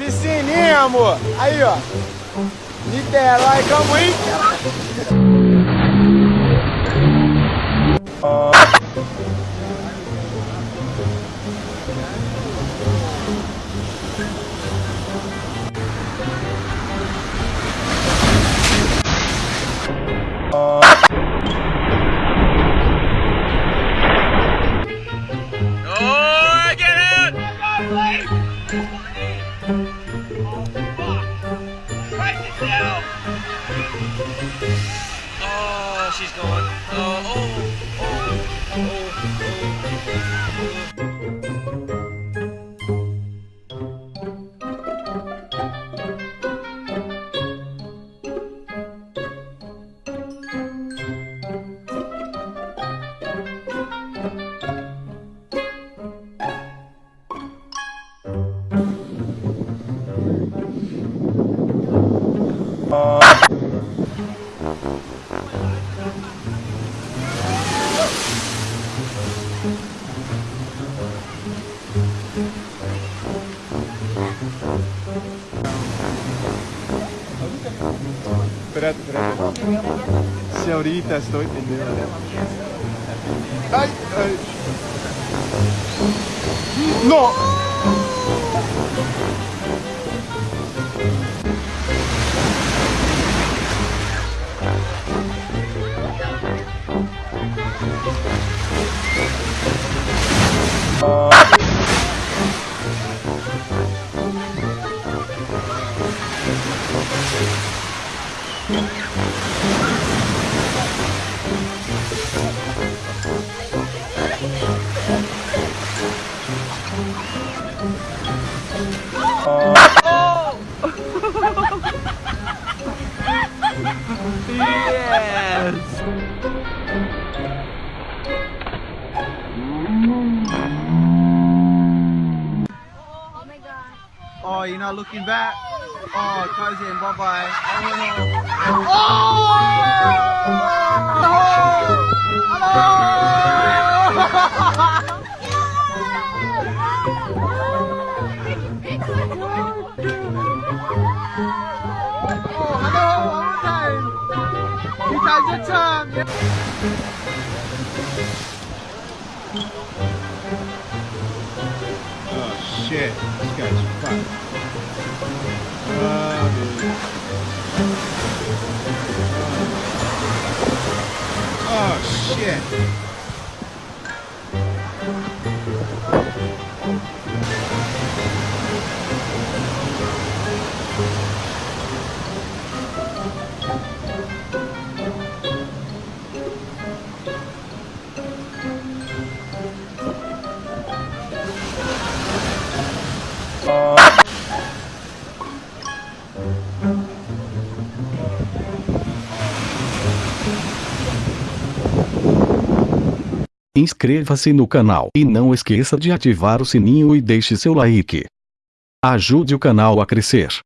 Piscininha, amor. Aí, ó. Niterói, calma aí. Oh, she's gone. Oh, oh, oh, oh, pera, pera, se Senhorita, estou entendendo. Né? Ai. Não! No. Oh, you're not looking back? Oh, cousin, bye bye. Oh, Oh, more time. Time. Shit, this guy's fucked. Oh, dude. Oh shit. Inscreva-se no canal e não esqueça de ativar o sininho e deixe seu like. Ajude o canal a crescer.